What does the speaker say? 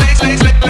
late, late, late.